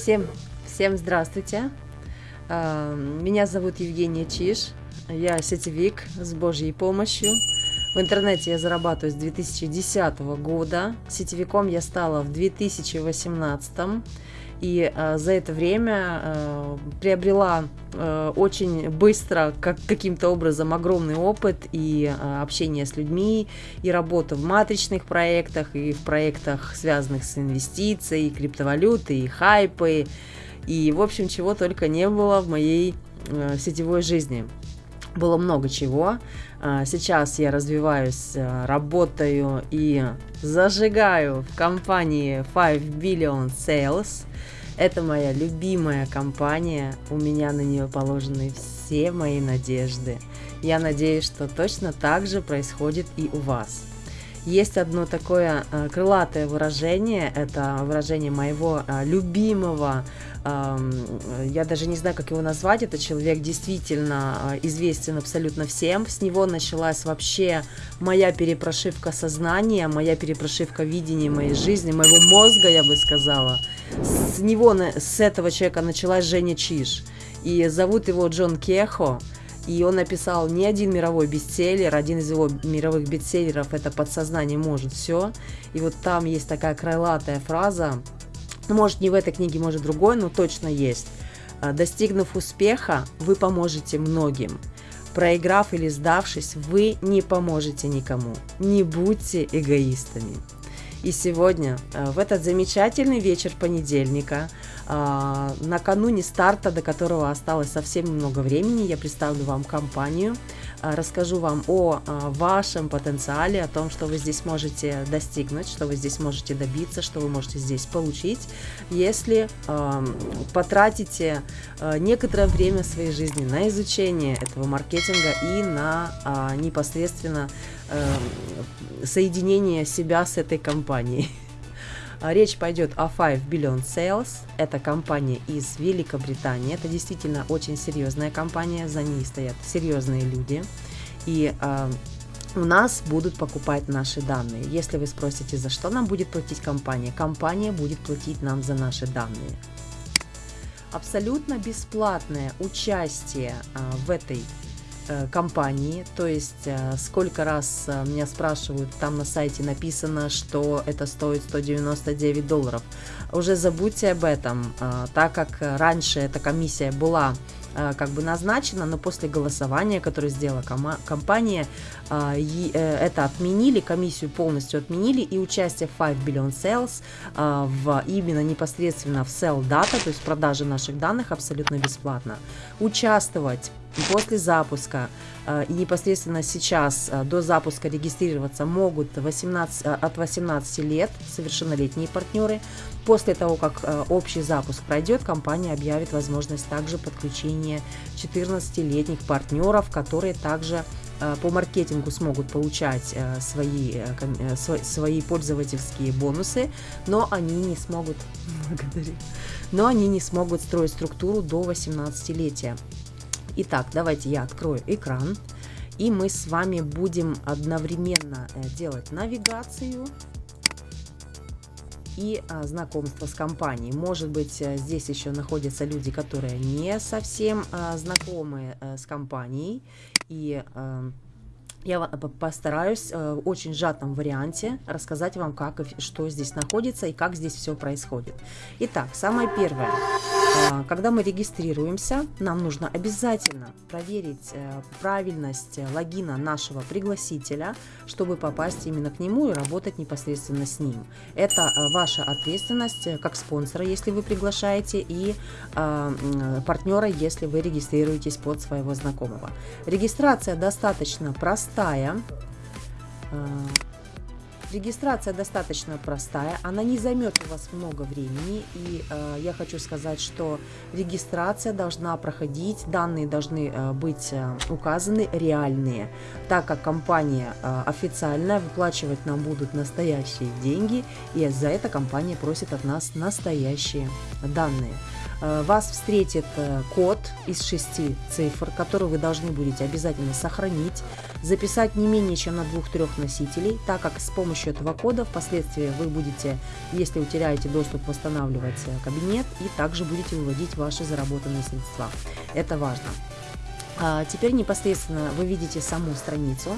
Всем, всем здравствуйте. А, меня зовут Евгения Чиш. Я сетевик с Божьей помощью. В интернете я зарабатываю с 2010 года. Сетевиком я стала в 2018. И э, за это время э, приобрела э, очень быстро, как каким-то образом, огромный опыт и э, общение с людьми, и работу в матричных проектах, и в проектах, связанных с инвестицией, и криптовалютой, и хайпы, и, в общем, чего только не было в моей э, сетевой жизни. Было много чего. Сейчас я развиваюсь, работаю и зажигаю в компании 5 Billion Sales – это моя любимая компания, у меня на нее положены все мои надежды. Я надеюсь, что точно так же происходит и у вас. Есть одно такое э, крылатое выражение, это выражение моего э, любимого, э, я даже не знаю, как его назвать, это человек действительно э, известен абсолютно всем. С него началась вообще моя перепрошивка сознания, моя перепрошивка видения моей жизни, моего мозга, я бы сказала. С него, с этого человека началась Женя Чиш. И зовут его Джон Кехо. И он написал не один мировой бестселлер, один из его мировых бестселлеров это «Подсознание может все». И вот там есть такая крылатая фраза, может, не в этой книге, может, другой, но точно есть. «А, Достигнув успеха, вы поможете многим. Проиграв или сдавшись, вы не поможете никому. Не будьте эгоистами. И сегодня, э, в этот замечательный вечер понедельника, э, накануне старта, до которого осталось совсем немного времени, я представлю вам компанию, расскажу вам о вашем потенциале, о том, что вы здесь можете достигнуть, что вы здесь можете добиться, что вы можете здесь получить, если потратите некоторое время своей жизни на изучение этого маркетинга и на непосредственно Эм, соединение себя с этой компанией. А, речь пойдет о 5 Billion Sales. Это компания из Великобритании. Это действительно очень серьезная компания. За ней стоят серьезные люди. И э, у нас будут покупать наши данные. Если вы спросите, за что нам будет платить компания, компания будет платить нам за наши данные. Абсолютно бесплатное участие э, в этой компании, то есть э, сколько раз э, меня спрашивают, там на сайте написано, что это стоит 199 долларов. Уже забудьте об этом, так как раньше эта комиссия была как бы назначена, но после голосования, которое сделала компания, это отменили, комиссию полностью отменили, и участие в 5 Billion Sales в, именно непосредственно в Sell Data, то есть продажи наших данных абсолютно бесплатно. Участвовать после запуска э, и непосредственно сейчас э, до запуска регистрироваться могут 18, э, от 18 лет совершеннолетние партнеры. После того, как общий запуск пройдет, компания объявит возможность также подключения 14-летних партнеров, которые также по маркетингу смогут получать свои, свои пользовательские бонусы, но они не смогут, но они не смогут строить структуру до 18-летия. Итак, давайте я открою экран, и мы с вами будем одновременно э, делать навигацию и а, знакомство с компанией. Может быть, э, здесь еще находятся люди, которые не совсем а, знакомы а, с компанией, и я постараюсь в очень сжатом варианте рассказать вам, как и что здесь находится и как здесь все происходит. Итак, самое первое. А, когда мы регистрируемся, нам нужно обязательно проверить э, правильность логина нашего пригласителя, чтобы попасть именно к нему и работать непосредственно с ним. Это э, ваша ответственность э, как спонсора, если вы приглашаете, и партнера, если вы регистрируетесь под своего знакомого. Регистрация достаточно простая. Регистрация достаточно простая, она не займет у вас много времени, и э, я хочу сказать, что регистрация должна проходить, данные должны э, быть э, указаны реальные, так как компания э, официальная, выплачивать нам будут настоящие деньги, и за это компания просит от нас настоящие данные. Э, вас встретит э, код из шести цифр, который вы должны будете обязательно сохранить, записать не менее чем на двух-трех носителей, так как с помощью этого кода впоследствии вы будете, если утеряете доступ, восстанавливать э, кабинет и также будете выводить ваши заработанные средства. Это важно. А теперь непосредственно вы видите саму страницу.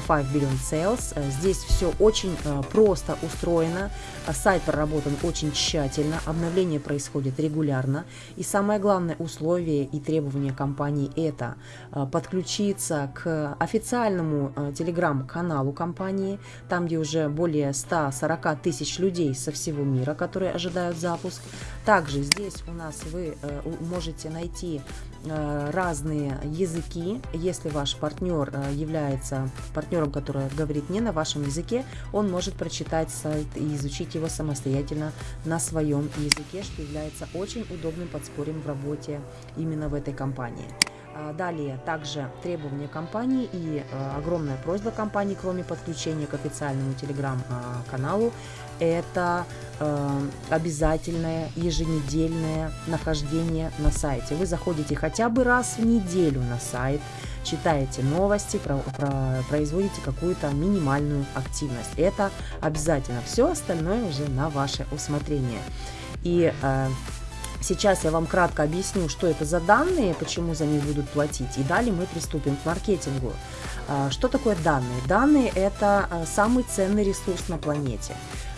5 Billion Sales. Э, здесь все очень э, просто устроено, э, сайт проработан очень тщательно, обновление происходит регулярно. И самое главное условие и требование компании это подключиться к официальному телеграм-каналу компании, там где уже более 140 тысяч людей со всего мира, которые ожидают запуск. Также здесь у нас вы можете найти разные языки, если ваш партнер является партнером, который говорит не на вашем языке, он может прочитать сайт и изучить его самостоятельно на своем языке, что является очень удобным подспорьем в работе именно в этой компании. А, далее также требования компании и э, огромная просьба компании, кроме подключения к официальному телеграм-каналу, это э, обязательное еженедельное нахождение на сайте. Вы заходите хотя бы раз в неделю на сайт, читаете новости, про, про, производите какую-то минимальную активность. Это обязательно. Все остальное уже на ваше усмотрение. И э, Сейчас я вам кратко объясню, что это за данные, почему за них будут платить, и далее мы приступим к маркетингу. А, что такое данные? Данные – это а, самый ценный ресурс на планете.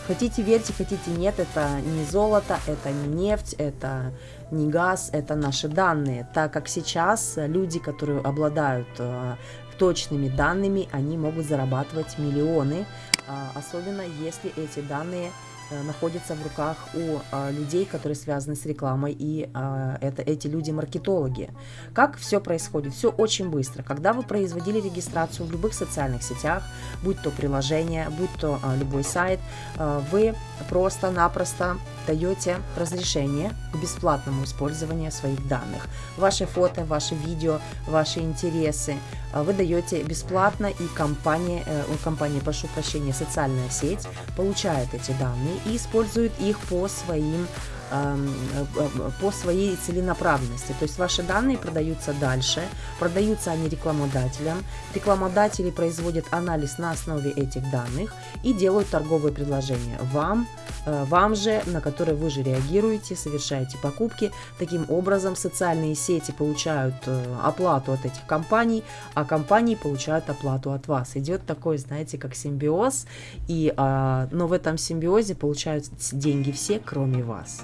Хотите верьте, хотите нет, это не золото, это не нефть, это не газ, это наши данные, так как сейчас люди, которые обладают а, точными данными, они могут зарабатывать миллионы, особенно если эти данные Э, находится в руках у а, людей, которые связаны с рекламой, и а, это эти люди маркетологи. Как все происходит? Все очень быстро. Когда вы производили регистрацию в любых социальных сетях, будь то приложение, будь то а, любой сайт, а, вы просто-напросто даете разрешение к бесплатному использованию своих данных. Ваши фото, ваши видео, ваши интересы вы даете бесплатно, и компания, э, компания, прошу прощения, социальная сеть получает эти данные и использует их по своим по своей целенаправленности. То есть ваши данные продаются дальше, продаются они рекламодателям. Рекламодатели производят анализ на основе этих данных и делают торговые предложения вам, э, вам же, на которые вы же реагируете, совершаете покупки. Таким образом, социальные сети получают э, оплату от этих компаний, а компании получают оплату от вас. Идет такой, знаете, как симбиоз, и, а, но в этом симбиозе получают деньги все, кроме вас.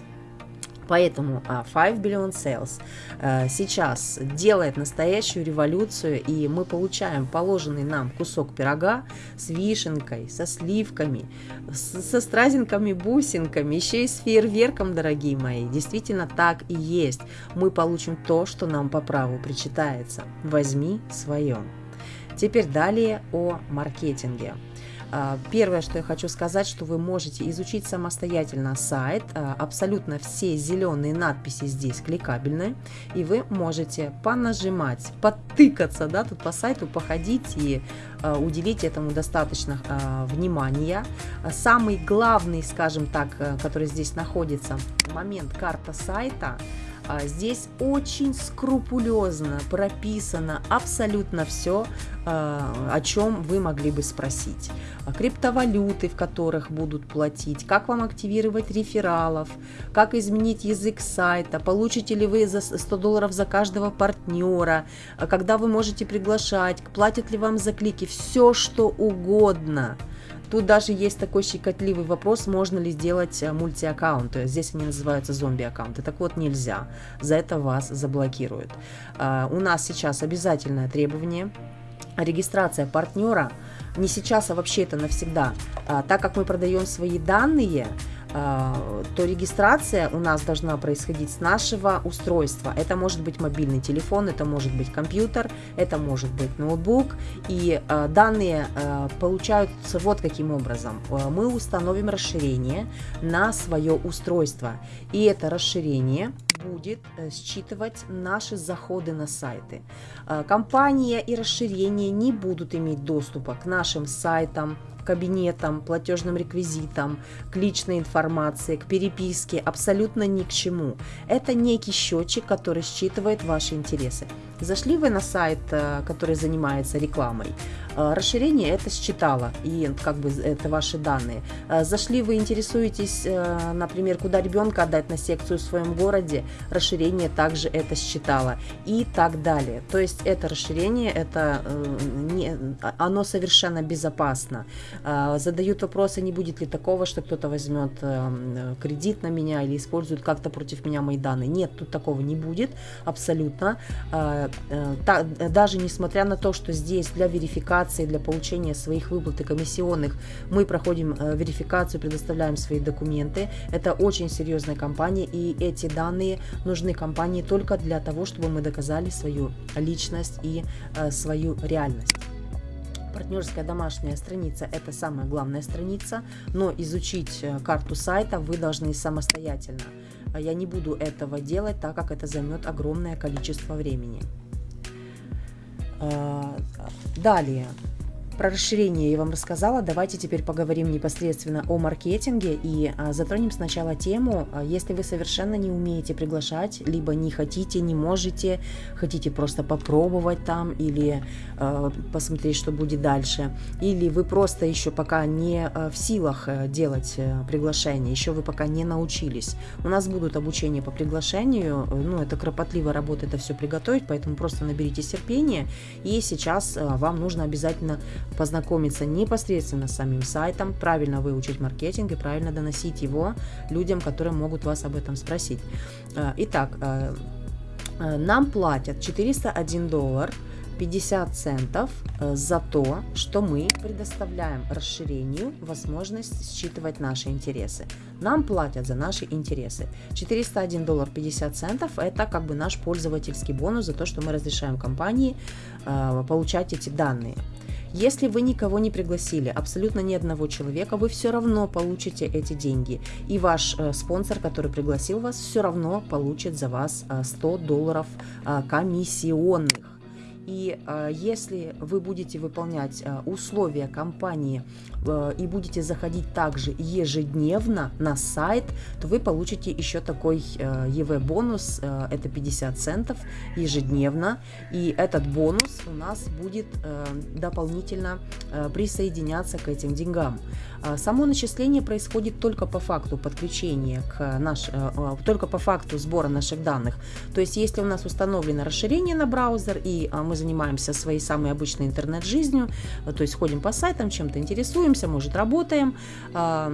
Поэтому 5 а, Billion Sales э, сейчас делает настоящую революцию, и мы получаем положенный нам кусок пирога с вишенкой, со сливками, со стразинками, бусинками, еще и с фейерверком, дорогие мои. Действительно так и есть. Мы получим то, что нам по праву причитается. Возьми свое. Теперь далее о маркетинге. А, первое, что я хочу сказать, что вы можете изучить самостоятельно сайт. А, абсолютно все зеленые надписи здесь кликабельны. И вы можете понажимать, подтыкаться да, тут по сайту, походить и а, уделить этому достаточно внимания. Самый главный, скажем так, э, который здесь находится, момент карта сайта – здесь очень скрупулезно прописано абсолютно все, а, о чем вы могли бы спросить. А криптовалюты, в которых будут платить, как вам активировать рефералов, как изменить язык сайта, получите ли вы за 100 долларов за каждого партнера, когда вы можете приглашать, платят ли вам за клики, все что угодно – Тут даже есть такой щекотливый вопрос, можно ли сделать э, мультиаккаунты. Здесь они называются зомби-аккаунты. Так вот, нельзя. За это вас заблокируют. А, у нас сейчас обязательное требование регистрация партнера не сейчас, а вообще это навсегда. А, так как мы продаем свои данные, то регистрация у нас должна происходить с нашего устройства. Это может быть мобильный телефон, это может быть компьютер, это может быть ноутбук. И а, данные а, получаются вот каким образом. Мы установим расширение на свое устройство. И это расширение будет э, считывать наши заходы на сайты. Компания и расширение не будут иметь доступа к нашим сайтам, кабинетам, платежным реквизитам, к личной информации, к переписке, абсолютно ни к чему. Это некий счетчик, который считывает ваши интересы. Зашли вы на сайт, э, который занимается рекламой, э, расширение это считало, и как бы это ваши данные. Э, зашли вы интересуетесь, например, куда ребенка отдать на секцию в своем городе, расширение также это считало и так далее. То есть это расширение, это не, оно совершенно безопасно. Задают вопросы, не будет ли такого, что кто-то возьмет кредит на меня или использует как-то против меня мои данные. Нет, тут такого не будет абсолютно Э, даже несмотря на то, что здесь для верификации, для получения своих выплат и комиссионных мы проходим э, верификацию, предоставляем свои документы, это очень серьезная компания, и эти данные нужны компании только для того, чтобы мы доказали свою личность и э, свою реальность. Партнерская домашняя страница – это самая главная страница, но изучить карту сайта вы должны самостоятельно. Я не буду этого делать, так как это займет огромное количество времени. А, далее, про расширение я вам рассказала. Давайте теперь поговорим непосредственно о маркетинге и а, затронем сначала тему, а, если вы совершенно не умеете приглашать, либо не хотите, не можете, хотите просто попробовать там или а, посмотреть, что будет дальше, или вы просто еще пока не в силах а, делать а, приглашение, еще вы пока не научились. У нас будут обучения по приглашению, ну это кропотливо работа это все приготовить, поэтому просто наберите терпения и сейчас вам нужно обязательно познакомиться непосредственно с самим сайтом, правильно выучить маркетинг и правильно доносить его людям, которые могут вас об этом спросить. Э, итак, э, э, нам платят 401 доллар 50 центов за то, что мы предоставляем расширению возможность считывать наши интересы. Нам платят за наши интересы. 401 доллар 50 центов это как бы наш пользовательский бонус за то, что мы разрешаем компании получать эти данные. Если вы никого не пригласили, абсолютно ни одного человека, вы все равно получите эти деньги. И ваш э, спонсор, который пригласил вас, все равно получит за вас э, 100 долларов э, комиссионных. И э, если вы будете выполнять э, условия компании э, и будете заходить также ежедневно на сайт, то вы получите еще такой EV-бонус, э, это 50 центов ежедневно. И этот бонус у нас будет дополнительно присоединяться к этим деньгам. Само начисление происходит только по факту подключения к наш, только по факту сбора наших данных. То есть, если у нас установлено расширение на браузер и мы занимаемся своей самой обычной интернет-жизнью, то есть ходим по сайтам, чем-то интересуемся, может, работаем. А,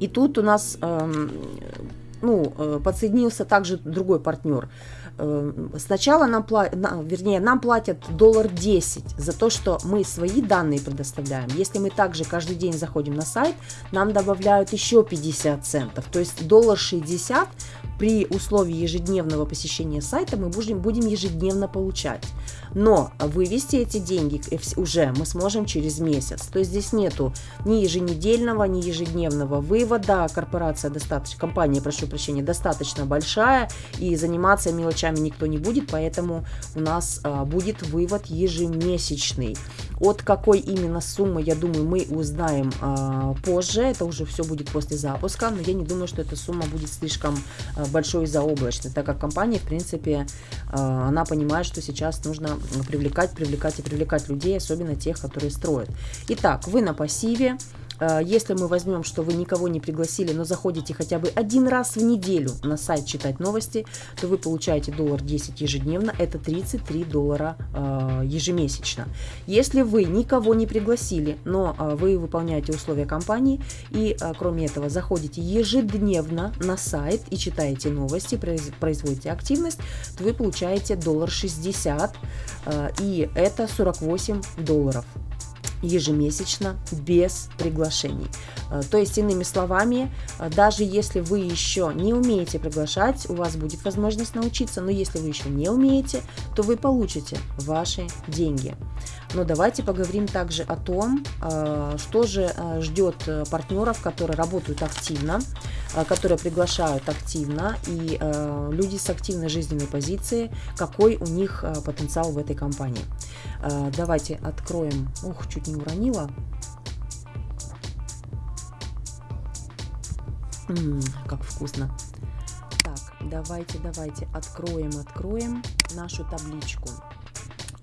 и тут у нас эм, ну, э, подсоединился также другой партнер. Э, сначала нам, вернее, нам платят доллар 10 за то, что мы свои данные предоставляем. Если мы также каждый день заходим на сайт, нам добавляют еще 50 центов. То есть доллар 60 при условии ежедневного посещения сайта мы будем, будем ежедневно получать. Но вывести эти деньги уже мы сможем через месяц. То есть здесь нету ни еженедельного, ни ежедневного вывода. Корпорация достаточно, компания, прошу прощения, достаточно большая и заниматься мелочами никто не будет, поэтому у нас а, будет вывод ежемесячный. От какой именно суммы, я думаю, мы узнаем а, позже. Это уже все будет после запуска, но я не думаю, что эта сумма будет слишком а, большой и заоблачной, так как компания, в принципе, а, она понимает, что сейчас нужно привлекать, привлекать и привлекать людей, особенно тех, которые строят. Итак, вы на пассиве. Э, если мы возьмем, что вы никого не пригласили, но заходите хотя бы один раз в неделю на сайт читать новости, то вы получаете доллар 10 ежедневно, это 33 доллара э, ежемесячно. Если вы никого не пригласили, но э, вы выполняете условия компании и, кроме этого, заходите ежедневно на сайт и читаете новости, производите активность, то вы получаете доллар 60, и это 48 долларов ежемесячно без приглашений. Э, то есть, иными словами, э, даже если вы еще не умеете приглашать, у вас будет возможность научиться, но если вы еще не умеете, то вы получите ваши деньги. Но давайте поговорим также о том, э, что же ждет партнеров, которые работают активно, которые приглашают активно, и люди с активной жизненной позицией, какой у них потенциал в этой компании. Давайте откроем, ух, чуть не не уронила. Ммм, как вкусно. Так, давайте, давайте откроем, откроем нашу табличку.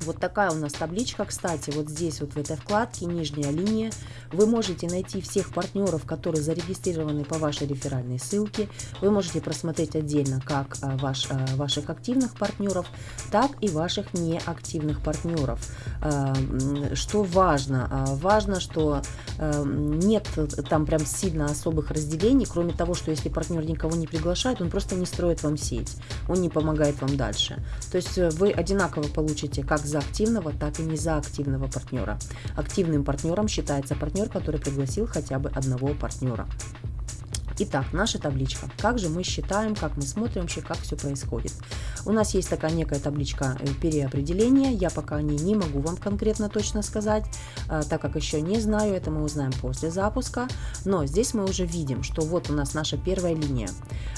Вот такая у нас табличка, кстати, вот здесь вот в этой вкладке, нижняя линия, вы можете найти всех партнеров, которые зарегистрированы по вашей реферальной ссылке. Вы можете просмотреть отдельно как а, ваш, а, ваших активных партнеров, так и ваших неактивных партнеров. А, что важно? Важно, что нет там прям сильно особых разделений, кроме того, что если партнер никого не приглашает, он просто не строит вам сеть, он не помогает вам дальше. То есть э, вы одинаково получите как за активного, так и не за активного партнера. Активным партнером считается партнер, который пригласил хотя бы одного партнера. Итак, наша табличка. Как же мы считаем, как мы смотрим вообще, как все происходит. У нас есть такая некая табличка э, переопределения. Я пока о ней не могу вам конкретно точно сказать, э, так как еще не знаю, это мы узнаем после запуска. Но здесь мы уже видим, что вот у нас наша первая линия.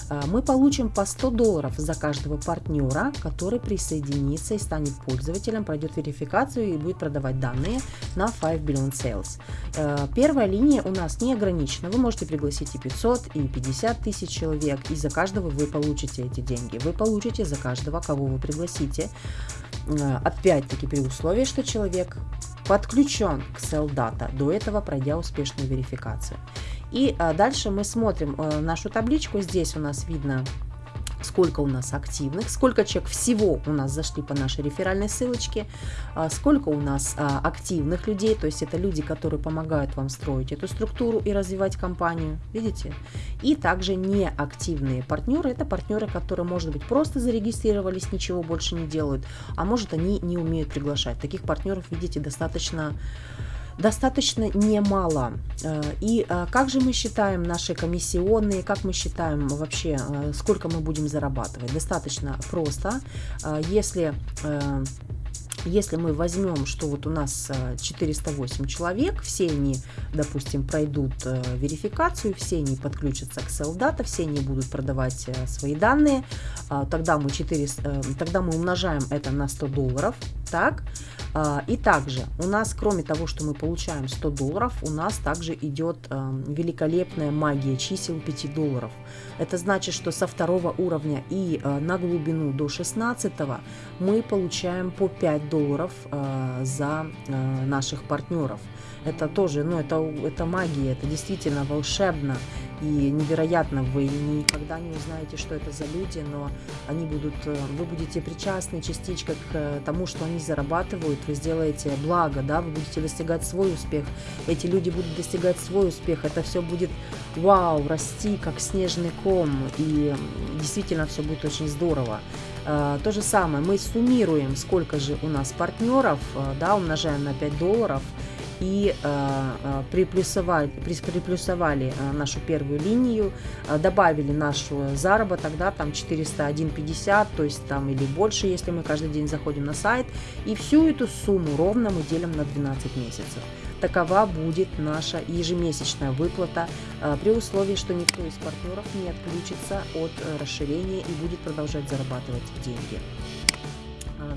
Э, мы получим по 100 долларов за каждого партнера, который присоединится и станет пользователем, пройдет верификацию и будет продавать данные на 5 Billion Sales. Первая линия у нас не ограничена. Вы можете пригласить и 500, и 50 тысяч человек, и за каждого вы получите эти деньги. Вы получите за каждого, кого вы пригласите. Э, опять-таки при условии, что человек подключен к SellData, до этого пройдя успешную верификацию. И э, дальше мы смотрим э, нашу табличку. Здесь у нас видно сколько у нас активных, сколько человек всего у нас зашли по нашей реферальной ссылочке, а, сколько у нас а, активных людей, то есть это люди, которые помогают вам строить эту структуру и развивать компанию, видите? И также неактивные партнеры, это партнеры, которые, может быть, просто зарегистрировались, ничего больше не делают, а может они не умеют приглашать. Таких партнеров, видите, достаточно достаточно немало. Э, и э, как же мы считаем наши комиссионные, как мы считаем вообще, э, сколько мы будем зарабатывать? Достаточно просто. Если если мы возьмем, что вот у нас 408 человек, все они, допустим, пройдут верификацию, все они подключатся к SellData, все они будут продавать свои данные, тогда мы, 400, тогда мы умножаем это на 100 долларов, так, а, и также у нас, кроме того, что мы получаем 100 долларов, у нас также идет великолепная магия чисел 5 долларов. Это значит, что со второго уровня и э, на глубину до 16 мы получаем по 5 долларов э, за э, наших партнеров. Это тоже, ну, это, это магия, это действительно волшебно и невероятно. Вы никогда не узнаете, что это за люди, но они будут, э, вы будете причастны частичкой к э, тому, что они зарабатывают, вы сделаете благо, да, вы будете достигать свой успех, эти люди будут достигать свой успех, это все будет вау, расти как снежный ком, и действительно все будет очень здорово. Э, то же самое, мы суммируем, сколько же у нас партнеров, да, умножаем на 5 долларов, и э, э, приплюсовали, приплюсовали э, нашу первую линию, добавили нашу заработок, да, там 401,50, то есть там или больше, если мы каждый день заходим на сайт, и всю эту сумму ровно мы делим на 12 месяцев. Такова будет наша ежемесячная выплата при условии, что никто из партнеров не отключится от расширения и будет продолжать зарабатывать деньги.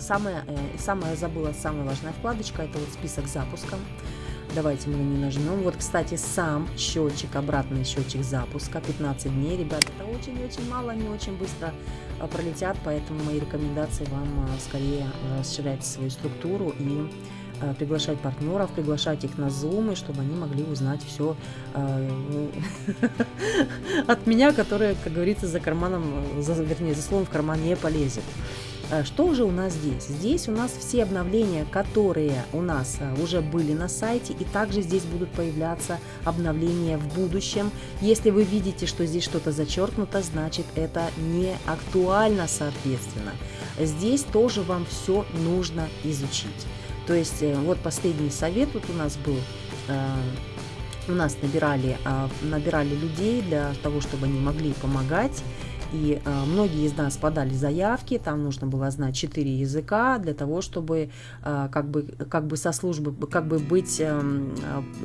Самая, самая забыла, самая важная вкладочка, это вот список запуска. Давайте мы на нее нажмем. Вот, кстати, сам счетчик, обратный счетчик запуска, 15 дней. Ребят, это очень-очень мало, они очень быстро пролетят, поэтому мои рекомендации вам скорее расширять свою структуру и приглашать партнеров, приглашать их на Zoom, чтобы они могли узнать все от меня, которое, как говорится, за карманом, за, вернее, за словом в карман не полезет. Э, что же у нас здесь? Здесь у нас все обновления, которые у нас э, уже были на сайте, и также здесь будут появляться обновления в будущем. Если вы видите, что здесь что-то зачеркнуто, значит это не актуально, соответственно. Здесь тоже вам все нужно изучить. То есть э, вот последний совет вот у нас был у нас набирали, набирали людей для того, чтобы они могли помогать И э, многие из нас подали заявки, там нужно было знать 4 языка для того, чтобы э, как, бы, как бы со службы, как бы быть э,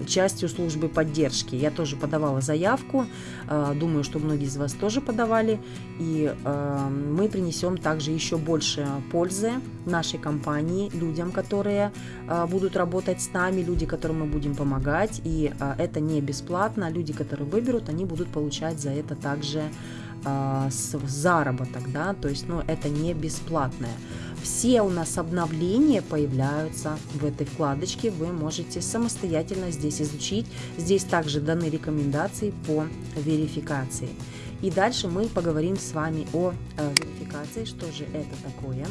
частью службы поддержки. Я тоже подавала заявку, э, думаю, что многие из вас тоже подавали, и э, мы принесем также еще больше пользы нашей компании, людям, которые э, будут работать с нами, люди, которым мы будем помогать, и э, это не бесплатно, люди, которые выберут, они будут получать за это также э, заработок, да, то есть, ну, это не бесплатное. Все у нас обновления появляются в этой вкладочке, вы можете самостоятельно здесь изучить. Здесь также даны рекомендации по верификации. И дальше мы поговорим с вами о э, верификации, что же это такое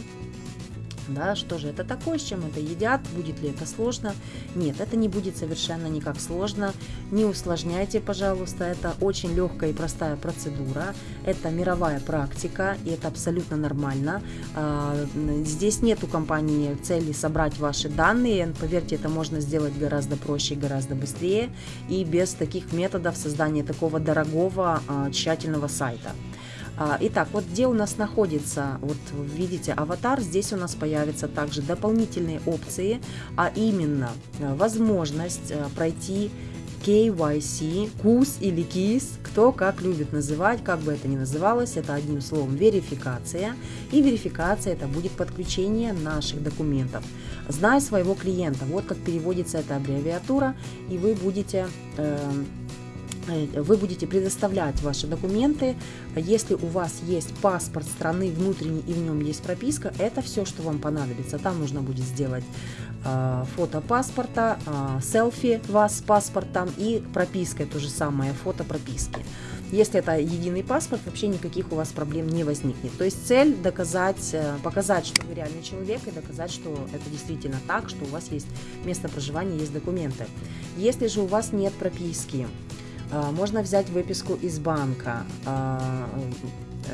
да, что же это такое, с чем это едят, будет ли это сложно. Нет, это не будет совершенно никак сложно, не усложняйте, пожалуйста, это очень легкая и простая процедура, это мировая практика, и это абсолютно нормально. А, здесь нет у компании цели собрать ваши данные, поверьте, это можно сделать гораздо проще и гораздо быстрее, и без таких методов создания такого дорогого, а, тщательного сайта. А, итак, вот где у нас находится, вот видите, аватар, здесь у нас появятся также дополнительные опции, а именно э, возможность э, пройти KYC, КУС или КИС, кто как любит называть, как бы это ни называлось, это одним словом верификация. И верификация это будет подключение наших документов. Зная своего клиента, вот как переводится эта аббревиатура, и вы будете э, вы будете предоставлять ваши документы. Если у вас есть паспорт страны внутренний и в нем есть прописка, это все, что вам понадобится. Там нужно будет сделать э, фото паспорта, э, селфи вас с паспортом и пропиской то же самое, фото прописки. Если это единый паспорт, вообще никаких у вас проблем не возникнет. То есть цель доказать, э, показать, что вы реальный человек и доказать, что это действительно так, что у вас есть место проживания, есть документы. Если же у вас нет прописки, можно взять выписку из банка. А,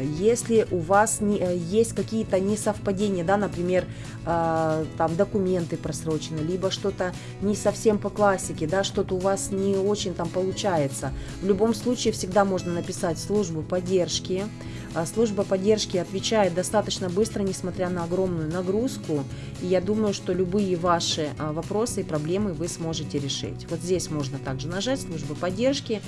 если у вас не, есть какие-то несовпадения, да, например, э, там документы просрочены, либо что-то не совсем по классике, да, что-то у вас не очень там получается, в любом случае всегда можно написать службу поддержки, а служба поддержки отвечает достаточно быстро, несмотря на огромную нагрузку. И я думаю, что любые ваши а, вопросы и проблемы вы сможете решить. Вот здесь можно также нажать «Служба поддержки».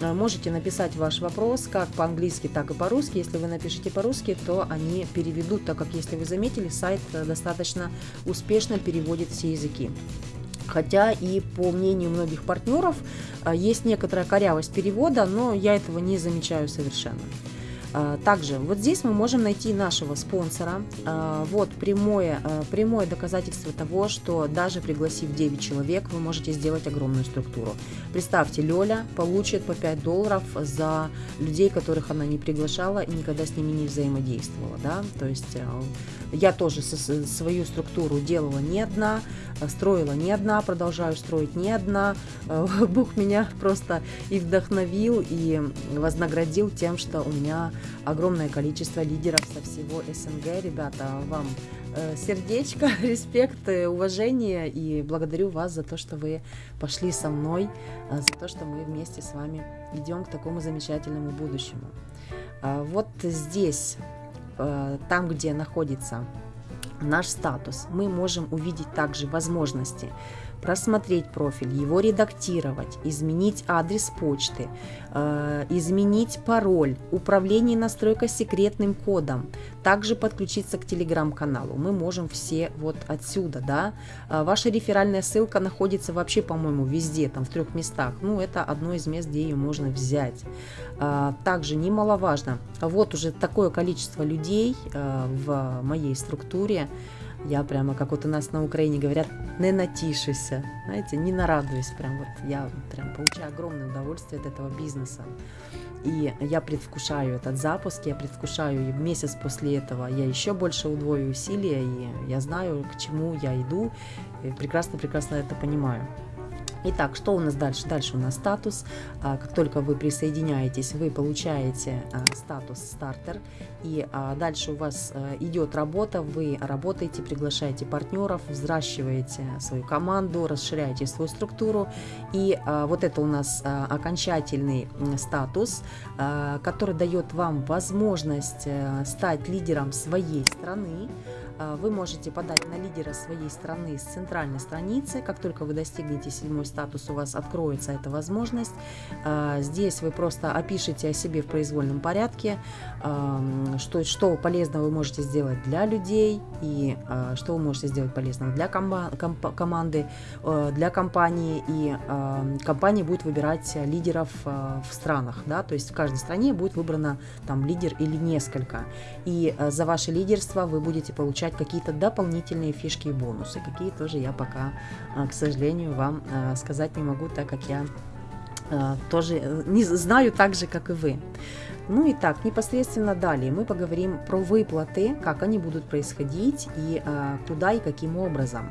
А, можете написать ваш вопрос как по-английски, так и по-русски. Если вы напишите по-русски, то они переведут, так как, если вы заметили, сайт э, достаточно успешно переводит все языки. Хотя и по мнению многих партнеров есть некоторая корявость перевода, но я этого не замечаю совершенно. А, также вот здесь мы можем найти нашего спонсора. А, вот прямое, а, прямое доказательство того, что даже пригласив 9 человек, вы можете сделать огромную структуру. Представьте, Лёля получит по 5 долларов за людей, которых она не приглашала и никогда с ними не взаимодействовала. Да? То есть я тоже свою структуру делала не одна, строила не одна, продолжаю строить не одна. Бог меня просто и вдохновил, и вознаградил тем, что у меня огромное количество лидеров со всего СНГ. Ребята, вам э, сердечко, респект, уважение и благодарю вас за то, что вы пошли со мной, э, за то, что мы вместе с вами идем к такому замечательному будущему. Вот здесь, э, там, где находится наш статус, мы можем увидеть также возможности просмотреть профиль, его редактировать, изменить адрес почты, э, изменить пароль, управление настройка секретным кодом, также подключиться к телеграм-каналу. Мы можем все вот отсюда, да. Э, ваша реферальная ссылка находится вообще, по-моему, везде, там в трех местах. Ну, это одно из мест, где ее можно взять. Э, также немаловажно, вот уже такое количество людей э, в моей структуре, я прямо, как вот у нас на Украине говорят, не натишуся, знаете, не нарадуюсь, прям вот я прям получаю огромное удовольствие от этого бизнеса. И я предвкушаю этот запуск, я предвкушаю, и месяц после этого я еще больше удвою усилия, и я знаю, к чему я иду, прекрасно-прекрасно это понимаю. Итак, что у нас дальше? Дальше у нас статус. А, как только вы присоединяетесь, вы получаете а, статус стартер. И а, дальше у вас идет работа, вы работаете, приглашаете партнеров, взращиваете свою команду, расширяете свою структуру. И вот это у нас окончательный статус, который дает вам возможность стать лидером своей страны, вы можете подать на лидера своей страны с центральной страницы. Как только вы достигнете седьмой статус, у вас откроется эта возможность. А, здесь вы просто опишите о себе в произвольном порядке, что, что полезного вы можете сделать для людей и а, что вы можете сделать полезного для команды, для компании. И компания будет выбирать лидеров в странах. Да? То есть в каждой стране будет выбрано там лидер или несколько. И за ваше лидерство вы будете получать получать какие-то дополнительные фишки и бонусы. Какие тоже я пока, а, к сожалению, вам а, сказать не могу, так как я а, тоже э, не знаю так же, как и вы. Ну и так, непосредственно далее мы поговорим про выплаты, как они будут происходить и куда и каким образом.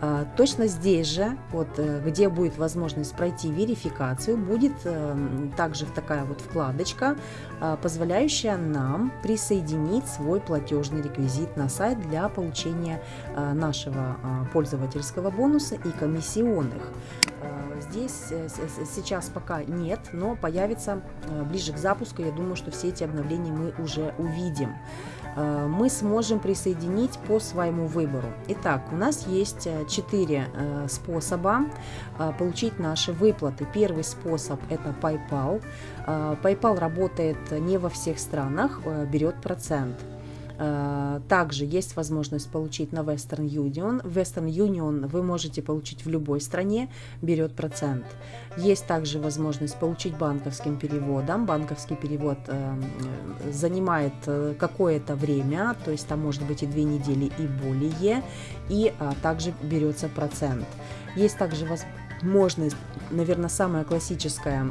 А, точно здесь же, вот, э, где будет возможность пройти верификацию, будет эм, также такая вот вкладочка, а, позволяющая нам присоединить свой платежный реквизит на сайт для получения а, нашего пользовательского бонуса и комиссионных. Здесь э, сейчас пока нет, но появится э, ближе к запуску. Я думаю, что все эти обновления мы уже увидим. Э, мы сможем присоединить по своему выбору. Итак, у нас есть э, четыре э, способа получить наши выплаты. Первый способ – это PayPal. PayPal работает не во всех странах, берет процент. Э, также есть возможность получить на Western Union. Western Union вы можете получить в любой стране, берет процент. Есть также возможность получить банковским переводом. Банковский перевод э, занимает э, какое-то время, то есть там может быть и две недели и более, и также берется процент. Есть также возможность, наверное, самая классическая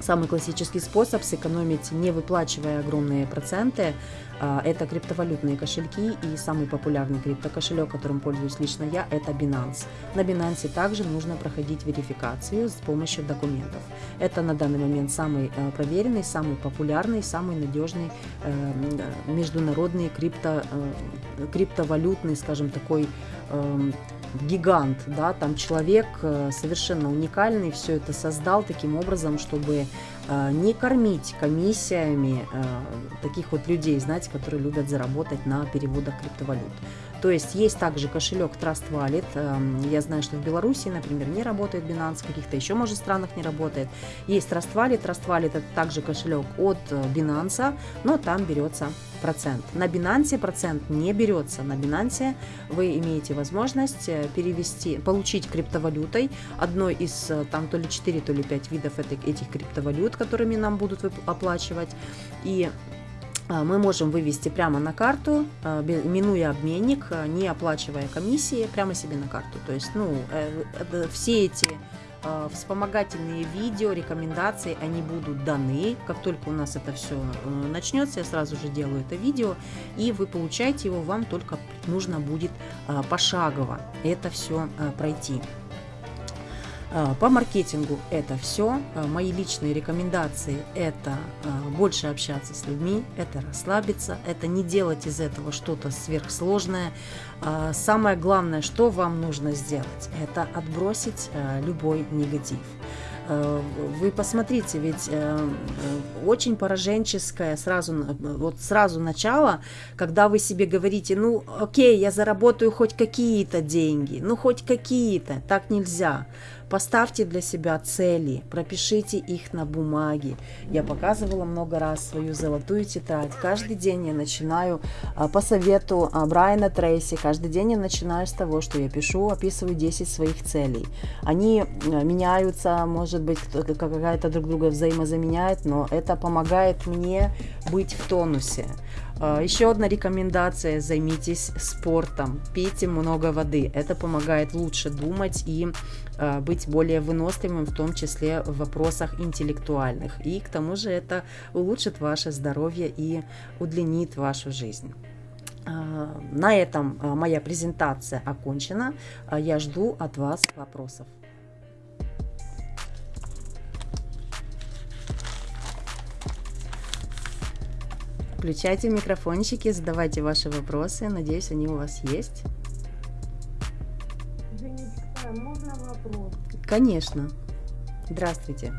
Самый классический способ сэкономить, не выплачивая огромные проценты, а, это криптовалютные кошельки и самый популярный криптокошелек, которым пользуюсь лично я, это Binance. На Binance также нужно проходить верификацию с помощью документов. Это на данный момент самый э, проверенный, самый популярный, самый надежный э, международный крипто, э, криптовалютный, скажем, такой эм, гигант, да, там человек совершенно уникальный, все это создал таким образом, чтобы Э, не кормить комиссиями э, таких вот людей, знаете, которые любят заработать на переводах криптовалют. То есть есть также кошелек Trust Wallet. Эм, я знаю, что в Беларуси, например, не работает Binance, в каких-то еще, может, странах не работает. Есть Trust Wallet. Trust Wallet это также кошелек от э, Binance, но там берется процент. На Binance процент не берется. На Binance вы имеете возможность э, перевести, получить криптовалютой одной из э, там то ли 4, то ли 5 видов этих криптовалют, которыми нам будут оплачивать. И а, мы можем вывести прямо на карту, а, минуя обменник, а, не оплачивая комиссии, прямо себе на карту. То есть, ну, э, все эти вспомогательные видео, рекомендации, они будут даны. Как только у нас это все э, начнется, я сразу же делаю это видео, и вы получаете его, вам только нужно будет пошагово это все пройти. А, по маркетингу это все. А, мои личные рекомендации – это а, больше общаться с людьми, это расслабиться, это не делать из этого что-то сверхсложное. Самое главное, что вам нужно сделать – это отбросить любой негатив. Вы посмотрите, ведь очень пораженческое сразу, вот сразу начало, когда вы себе говорите, ну окей, я заработаю хоть какие-то деньги, ну хоть какие-то, так нельзя. Поставьте для себя цели, пропишите их на бумаге. Я показывала много раз свою золотую тетрадь. Каждый день я начинаю а, по совету а, Брайана Трейси, каждый день я начинаю с того, что я пишу, описываю 10 своих целей. Они а, меняются, может быть, какая-то друг друга взаимозаменяет, но это помогает мне быть в тонусе. Еще одна рекомендация – займитесь спортом, пейте много воды. Это помогает лучше думать и Э, быть более выносливым, в том числе в вопросах интеллектуальных. И к тому же это улучшит ваше здоровье и удлинит вашу жизнь. Э, на этом э, моя презентация окончена. Я жду от вас вопросов. Включайте микрофончики, задавайте ваши вопросы. Надеюсь, они у вас есть. Извините, можно вам Конечно. Здравствуйте.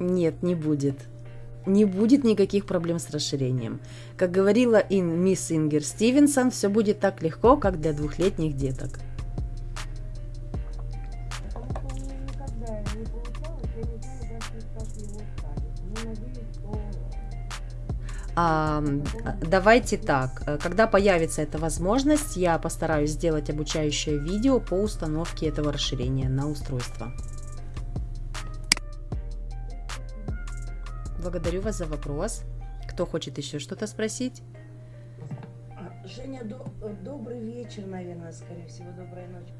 Нет, не будет. Не будет никаких проблем с расширением. Как говорила Ин, мисс Ингер Стивенсон, все будет так легко, как для двухлетних деток. Давайте так, э, когда появится эта возможность, я постараюсь сделать обучающее видео по установке этого расширения на устройство. Благодарю вас за вопрос. Кто хочет еще что-то спросить? Женя, до- э, добрый вечер, наверное, скорее всего, добрая ночь.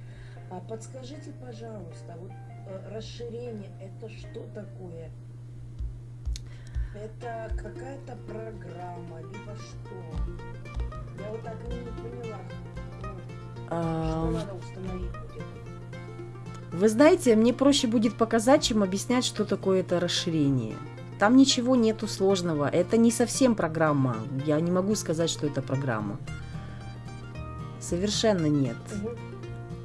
А подскажите, пожалуйста, вот э, расширение это что такое? Это какая-то программа, либо что? Я вот так и не поняла, ну, что надо установить будет. Вы знаете, мне проще будет показать, чем объяснять, что такое это расширение. Там ничего нету сложного. Это не совсем программа. Я не могу сказать, что это программа. Совершенно нет. Мгм.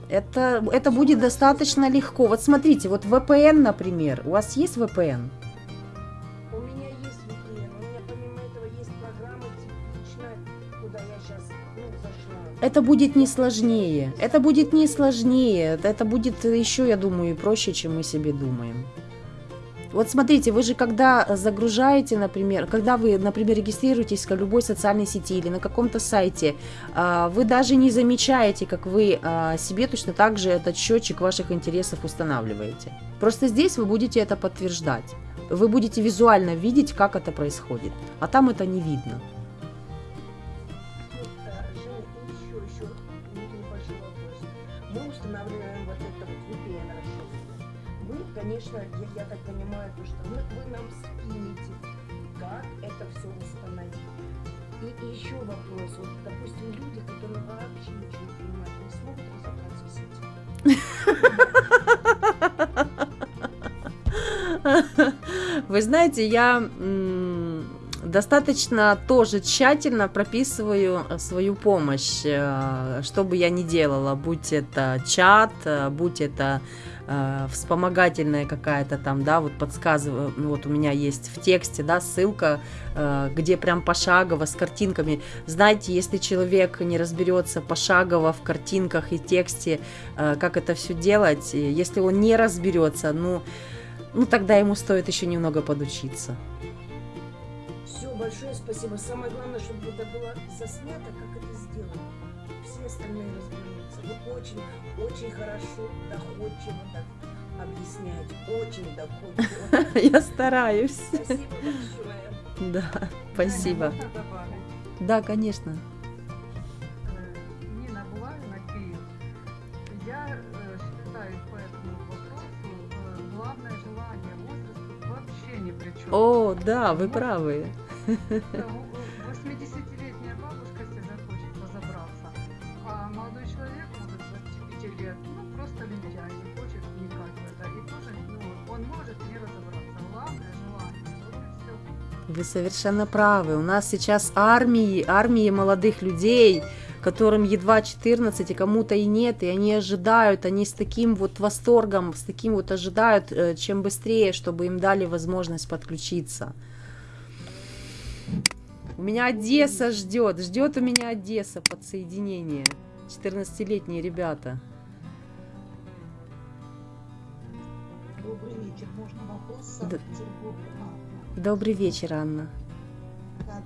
Это, это будет достаточно легко. Вот смотрите, вот VPN, например. У вас есть VPN? У Это будет не сложнее. Это будет не сложнее. Это будет еще, я думаю, и проще, чем мы себе думаем. Вот смотрите, вы же когда загружаете, например, когда вы, например, регистрируетесь в любой социальной сети или на каком-то сайте, а, вы даже не замечаете, как вы а, себе точно так же этот счетчик ваших интересов устанавливаете. Просто здесь вы будете это подтверждать. Вы будете визуально видеть, как это происходит. А там это не видно. Конечно, я, я так понимаю, то, что вы, вы нам скинете, как это все установить. И, и еще вопрос. Вот, допустим, люди, которые вообще ничего не понимают, не смогут разобраться в сети. Вы знаете, я достаточно тоже тщательно прописываю э, свою помощь, э, что бы я ни делала, будь это чат, э, будь это вспомогательная какая-то там, да, вот подсказываю, ну, вот у меня есть в тексте, да, ссылка, где прям пошагово с картинками. Знаете, если человек не разберется пошагово в картинках и тексте, как это все делать, если он не разберется, ну, ну тогда ему стоит еще немного подучиться. Все, большое спасибо. Самое главное, чтобы это было заснято, как это сделано. Все остальные разберутся. Вы очень, очень хорошо, доходчиво так объясняете. Очень доходчиво. Я стараюсь. Спасибо большое. Да, спасибо. Да, конечно. Нина Булавина, Киев. Я считаю по этому вопросу главное желание возраста вообще ни при чем. О, да, вы правы. 80-летняя бабушка, если захочет разобраться, а молодой человек, может, 25 лет, ну, просто лентяй, не хочет вникать в это, и тоже, ну, он может не разобраться. Главное желание. Вы совершенно правы. У нас сейчас армии, армии молодых людей, которым едва 14, и кому-то и нет, и они ожидают, они с таким вот восторгом, с таким вот ожидают, э, чем быстрее, чтобы им дали возможность подключиться. У меня Одесса ждет, ждет у меня Одесса подсоединение. 14-летние ребята. Добрый вечер. Можно вопрос с. Санкт-Петербурга? А, Добрый вечер, Анна. да.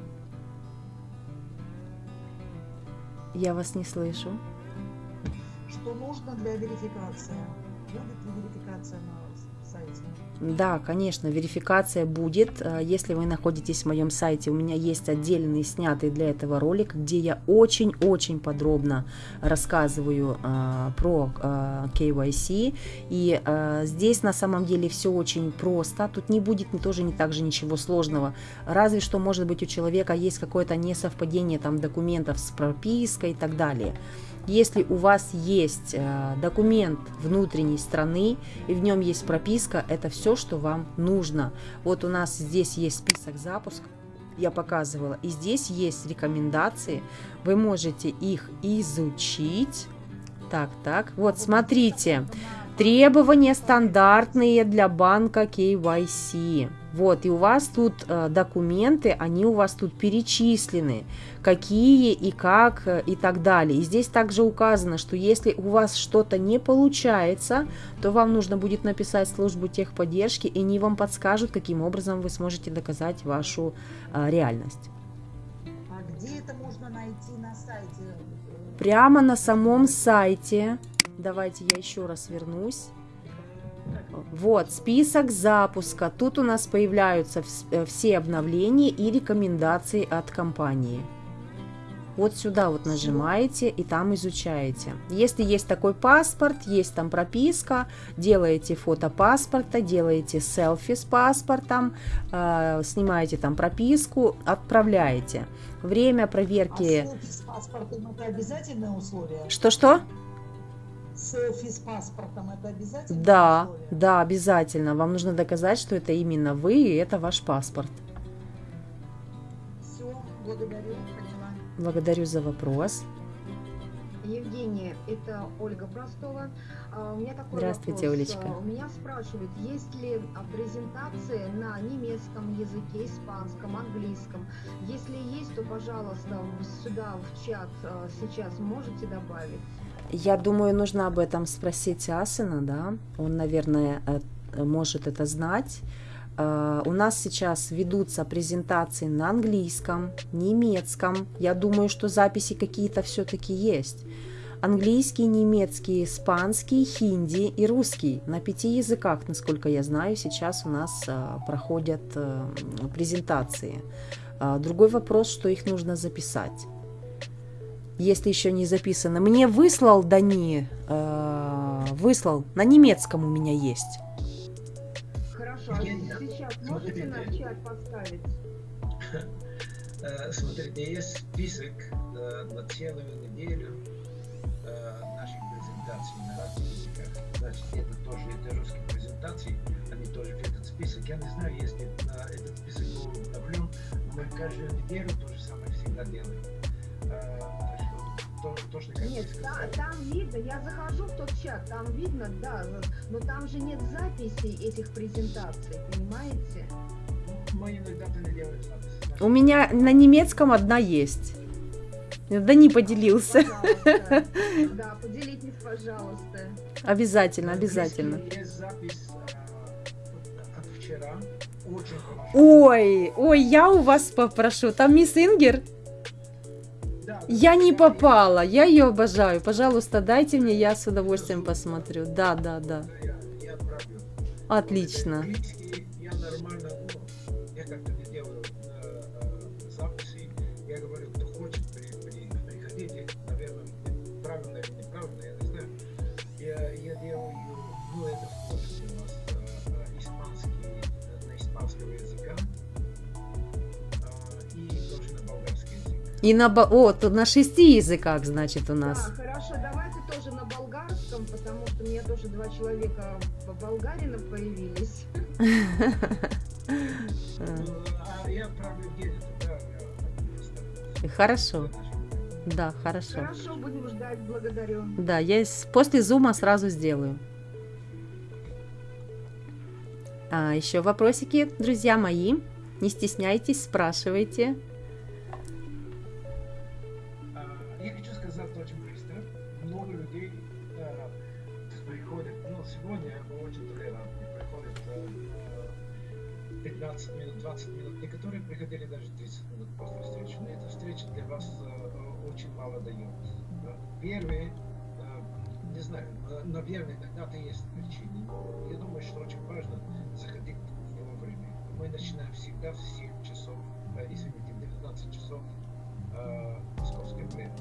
Я вас не слышу. Что нужно для верификации? Будет ли верификация на сайте? Да, конечно, верификация будет. Э, Если вы находитесь в моем сайте, у меня есть отдельный снятый для этого ролик, где я очень-очень подробно рассказываю э, про э, KYC. И э, здесь на самом деле все очень просто. Тут не будет тоже не так же ничего сложного. Разве что, может быть, у человека есть какое-то несовпадение там документов с пропиской и так далее. Если у вас есть э, документ внутренней страны и в нем есть прописка, это все, что вам нужно. Вот у нас здесь есть список запусков, я показывала, и здесь есть рекомендации, вы можете их изучить. Так, так, вот смотрите, требования стандартные для банка KYC. Вот, и у вас тут э, документы, они у вас тут перечислены, какие и как э, и так далее. И здесь также указано, что если у вас что-то не получается, то вам нужно будет написать службу техподдержки, и они вам подскажут, каким образом вы сможете доказать вашу э, реальность. А где это можно найти на сайте? Прямо на самом сайте, давайте я еще раз вернусь. Вот, список запуска. Тут у нас появляются э, все обновления и рекомендации от компании. Вот сюда вот нажимаете и там изучаете. Если есть такой паспорт, есть там прописка, делаете фото паспорта, делаете селфи с паспортом, э, снимаете там прописку, отправляете. Время А проверки... селфи с паспортом это обязательное условие? Что-что? Селфи с паспортом это обязательное Да, условие? да, обязательно. Вам нужно доказать, что это именно вы и это ваш паспорт. Все, благодарю, поняла. Благодарю за вопрос. Евгения, это Ольга Простова. А, У меня такой Здравствуйте, вопрос. Олечка. А, У меня спрашивают, есть ли презентации на немецком языке, испанском, английском. Если есть, то, пожалуйста, сюда в чат а, сейчас можете добавить. Я думаю, нужно об этом спросить Асена, да? Он, наверное, э, может это знать. Э, У нас сейчас ведутся презентации на английском, немецком. Я думаю, что записи какие-то все-таки есть. Английский, немецкий, испанский, хинди и русский. На пяти языках, насколько я знаю, сейчас у нас э, проходят презентации. Другой вопрос, что их нужно записать. Если еще не записано. Мне выслал Дани, э, выслал, на немецком у меня есть. Хорошо, а сейчас можете на чат поставить? Э, Смотрите, есть список э, на целую неделю э, наших презентаций на разных языках. Значит, это тоже это русские презентации, они тоже в этот список. Я не знаю, если на этот список был обновлен, но мы каждую неделю то же самое всегда делаем. Что то- точно как Нет, вы та- сказали. там видно, я захожу в тот чат, там видно, да, но там же нет записей этих презентаций, понимаете? Мы иногда-то не делаем записи. У меня на немецком одна есть. Дани поделился. Пожалуйста. Да, поделитесь, пожалуйста. Обязательно, обязательно. английском Есть запись от вчера. Очень хорошо. Ой, ой, я у вас попрошу. Там мисс Ингер. Я не попала, я ее обожаю. Пожалуйста, дайте мне, я с удовольствием посмотрю. Да, да, да. Отлично. И на... О, тут на шести языках, значит, у Да, нас. хорошо, давайте тоже на болгарском, потому что у меня тоже два человека болгарина появились. Хорошо, да, хорошо. Хорошо, будем ждать, благодарю. Да, я после зума сразу сделаю. А, еще вопросики, друзья мои. Не стесняйтесь, спрашивайте. 15 минут, 20 минут. Некоторые приходили даже 30 минут после встречи. Но эта встреча для вас э, очень мало дает. Первые, э, не знаю, э, наверное, когда-то есть причины. Я думаю, что очень важно начинаем всегда в 7 часов, извините, в 12 часов московское время.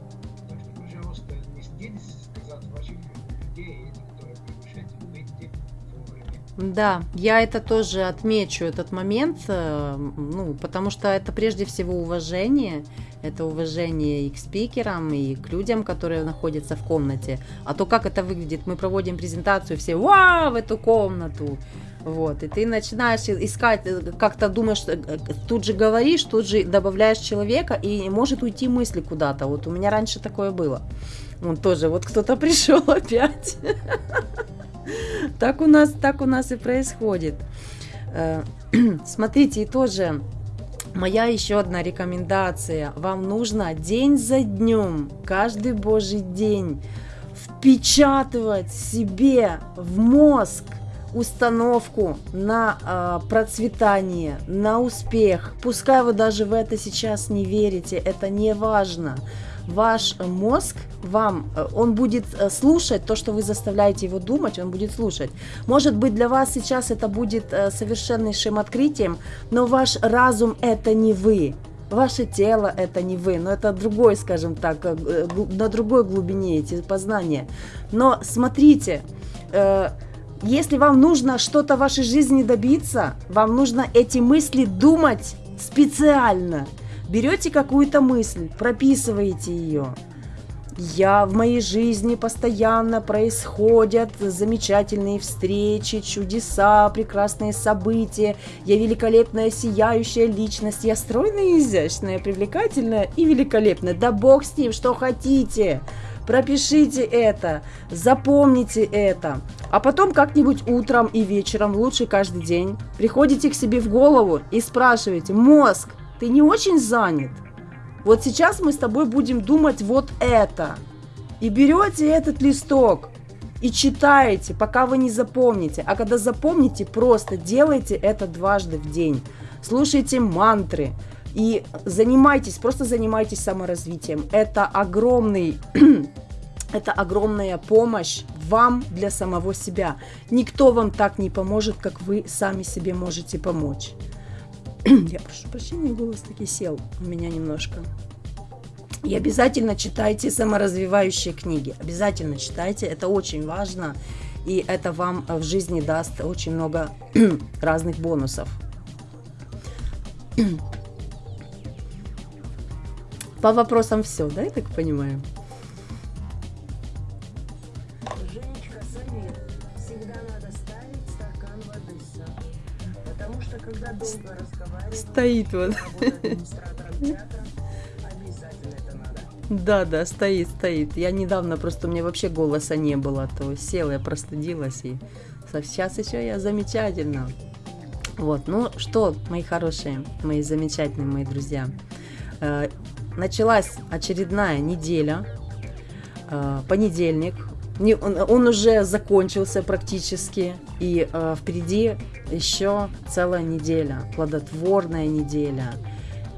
Так что, пожалуйста, не стыдитесь сказать ваших людей, которые приглашаете, выйти вовремя. Да, я это тоже отмечу, этот момент, э, ну, потому что это прежде всего уважение, это уважение и к спикерам, и к людям, которые находятся в комнате. А то, как это выглядит, мы проводим презентацию, все вау в эту комнату, вот, и ты начинаешь искать, э, как-то думаешь, э, тут же говоришь, тут же добавляешь человека, и может уйти мысли куда-то. Вот у меня раньше такое было. Он тоже, вот кто-то пришел опять. Так у нас, так у нас и происходит. Смотрите, и тоже моя еще одна рекомендация. Вам нужно день за днем, каждый божий день впечатывать себе в мозг установку на э, процветание, на успех. Пускай вы даже в это сейчас не верите, это не важно. Ваш мозг вам, э, он будет э, слушать то, что вы заставляете его думать, он будет слушать. Может быть, для вас сейчас это будет э, совершеннейшим открытием, но ваш разум это не вы. Ваше тело это не вы, но это другой, скажем так, на другой глубине эти познания. Но смотрите, если вам нужно что-то в вашей жизни добиться, вам нужно эти мысли думать специально. Берете какую-то мысль, прописываете ее. Я в моей жизни постоянно происходят замечательные встречи, чудеса, прекрасные события. Я великолепная, сияющая личность. Я стройная, изящная, привлекательная и великолепная. Да бог с ним, что хотите. Пропишите это, запомните это. А потом как-нибудь утром и вечером, лучше каждый день, приходите к себе в голову и спрашиваете, мозг, ты не очень занят? Вот сейчас мы с тобой будем думать вот это. И берете этот листок и читаете, пока вы не запомните. А когда запомните, просто делайте это дважды в день. Слушайте мантры, и занимайтесь, просто занимайтесь саморазвитием. Это огромный это огромная помощь вам для самого себя. Никто вам так не поможет, как вы сами себе можете помочь. Я прошу прощения, голос таки сел у меня немножко. И обязательно читайте саморазвивающие книги. Обязательно читайте, это очень важно. И это вам в жизни даст очень много разных бонусов. По вопросам все, да, я так понимаю? Потому что когда долго разговариваешь, Стоит вот. театра. Да, да, стоит, стоит. Я недавно просто у меня вообще голоса не было, то села, я простудилась и сейчас еще я замечательно. Вот, ну что, мои хорошие, мои замечательные, мои друзья. Э, началась очередная неделя, э, понедельник, не, он, он уже закончился практически, и э, впереди еще целая неделя, плодотворная неделя.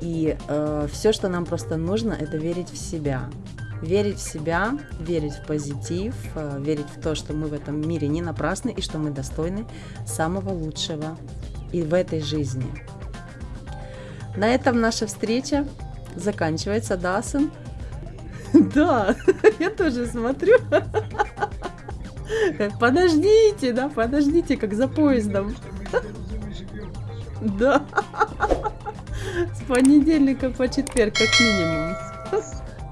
И э, все, что нам просто нужно, это верить в себя. Верить в себя, верить в позитив, э, верить в то, что мы в этом мире не напрасны и что мы достойны самого лучшего и в этой жизни. На этом наша встреча заканчивается, да, сын? Да, я тоже смотрю. Подождите, да, подождите, как за поездом. Да. С понедельника по четверг, как минимум.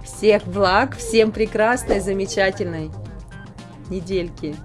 Всех благ, всем прекрасной, замечательной недельки.